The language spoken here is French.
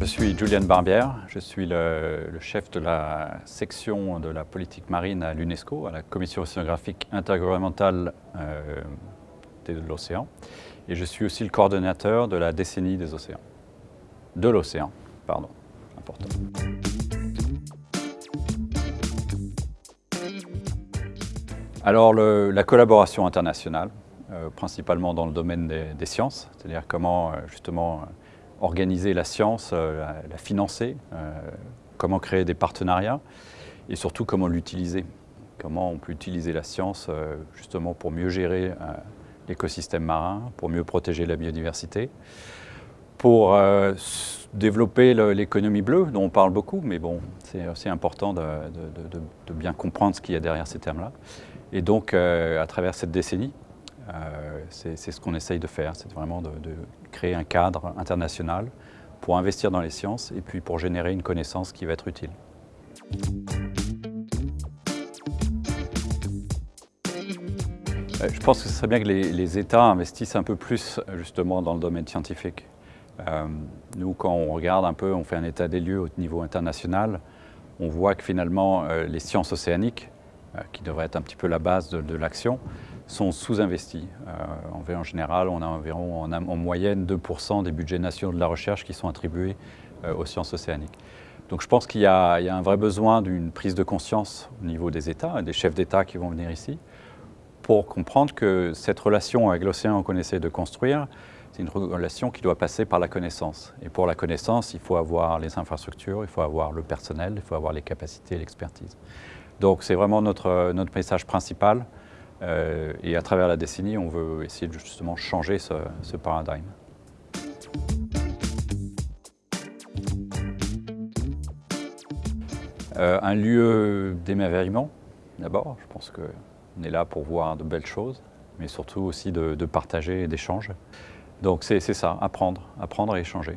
Je suis Julian Barbière, je suis le, chef de la section de la politique marine à l'UNESCO, à la Commission océanographique intergouvernementale euh, de l'océan. Et je suis aussi le coordonnateur de la décennie des océans. De l'océan, pardon, important. Alors, la collaboration internationale, principalement dans le domaine des, sciences, c'est-à-dire comment euh, justement organiser la science, euh, la, financer, euh, comment créer des partenariats et surtout comment l'utiliser. Comment on peut utiliser la science euh, justement pour mieux gérer l'écosystème marin, pour mieux protéger la biodiversité, pour développer l'économie bleue dont on parle beaucoup, mais bon, c'est aussi important de, bien comprendre ce qu'il y a derrière ces termes-là. Et donc, à travers cette décennie, euh, c'est ce qu'on essaye de faire, c'est vraiment de, créer un cadre international pour investir dans les sciences et puis pour générer une connaissance qui va être utile. Euh, je pense que ce serait bien que les, États investissent un peu plus justement dans le domaine scientifique. Euh, nous, quand on regarde un peu, on fait un état des lieux au niveau international, on voit que finalement euh, les sciences océaniques, euh, qui devraient être un petit peu la base de l'action, sont sous-investis. Euh, en général, on a environ en, en moyenne 2% des budgets nationaux de la recherche qui sont attribués euh, aux sciences océaniques. Donc je pense qu'il y, a un vrai besoin d'une prise de conscience au niveau des États, des chefs d'État qui vont venir ici, pour comprendre que cette relation avec l'océan qu'on essaie de construire, c'est une relation qui doit passer par la connaissance. Et pour la connaissance, il faut avoir les infrastructures, il faut avoir le personnel, il faut avoir les capacités et l'expertise. Donc c'est vraiment notre, notre message principal, et à travers la décennie, on veut essayer de justement changer ce, paradigme. Euh, un lieu d'émerveillement, d'abord. Je pense qu'on est là pour voir de belles choses, mais surtout aussi de partager et d'échanger. Donc c'est ça, apprendre, apprendre et échanger.